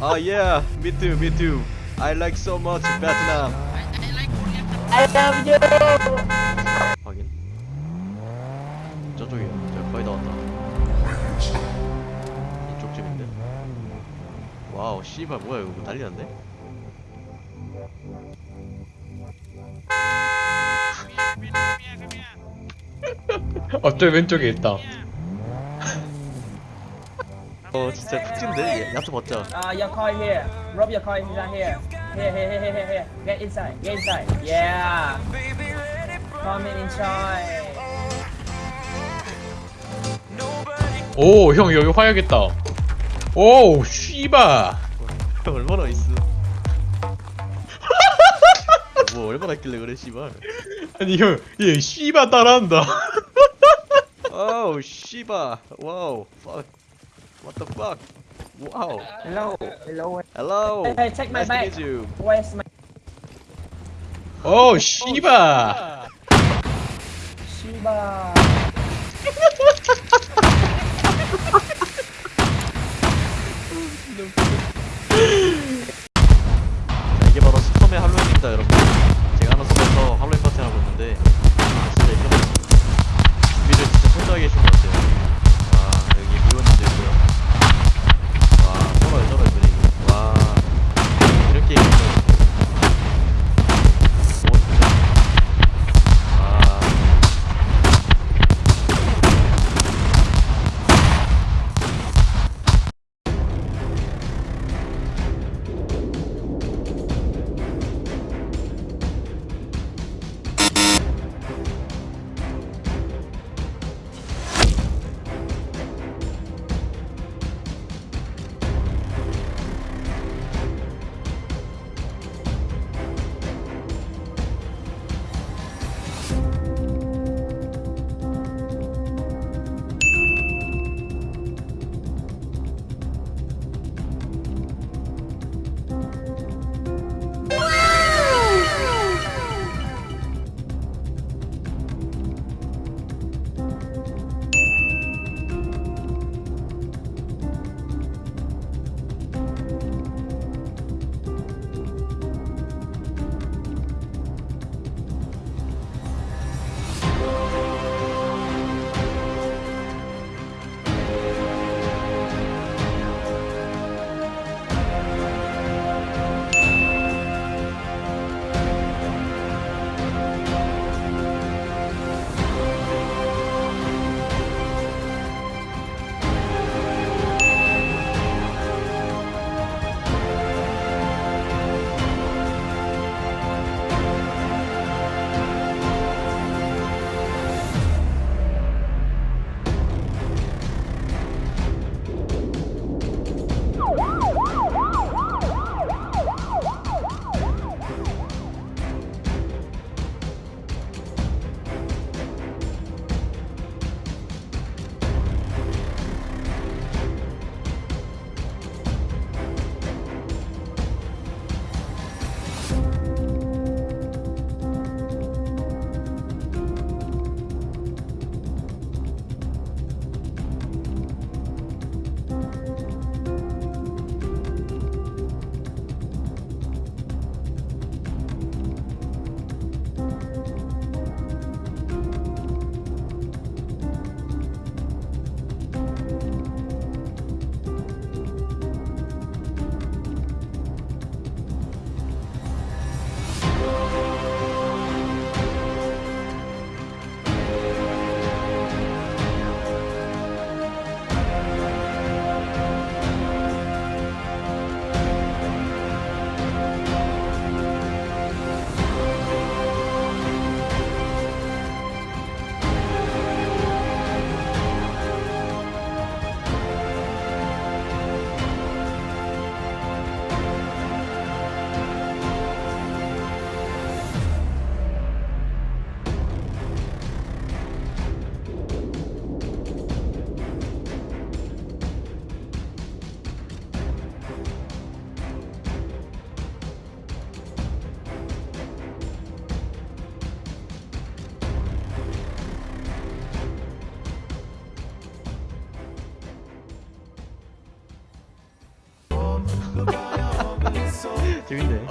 Oh yeah, me too, me too. I like so much Vietnam. I love you. 확인. 저쪽이요. 저 거의 다 왔다. 이쪽 집인데. 와우, 씨발 뭐야 이거 난리. 어, 저 왼쪽에 있다. 어 진짜 푹 찐데. 야채 벗자. Uh, your coin here. Rob your coin right here. Here, here, here, here, here, here. Get inside. Get inside. Yeah. Come in inside. 오, 형 여기 화야겠다. 오, 씨바. 형 얼마나 있어? 뭐 얼마나 있길래 그래 씨발. 아니 형, 얘 씨바 따라한다. Oh, 씨바. 와우. Fuck. What the fuck? Whoa. Hello. Hello. Hello. Hey, take my nice bike. Where's my? Oh, Shiba. Oh, Shiba. 재밌네